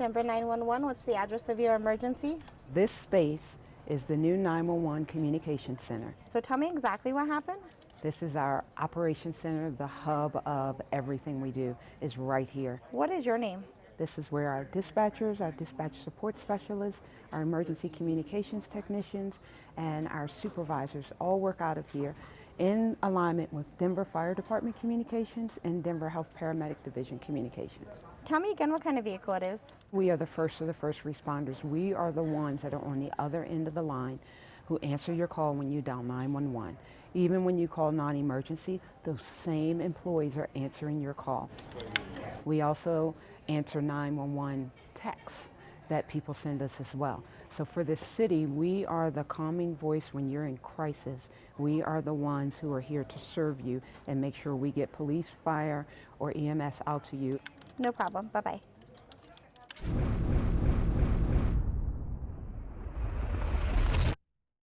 Denver 911, what's the address of your emergency? This space is the new 911 Communication Center. So tell me exactly what happened. This is our operations center, the hub of everything we do is right here. What is your name? This is where our dispatchers, our dispatch support specialists, our emergency communications technicians, and our supervisors all work out of here in alignment with Denver Fire Department Communications and Denver Health Paramedic Division Communications. Tell me again what kind of vehicle it is. We are the first of the first responders. We are the ones that are on the other end of the line who answer your call when you dial 911. Even when you call non-emergency, those same employees are answering your call. We also answer 911 texts that people send us as well. So for this city, we are the calming voice when you're in crisis. We are the ones who are here to serve you and make sure we get police, fire, or EMS out to you. No problem. Bye bye.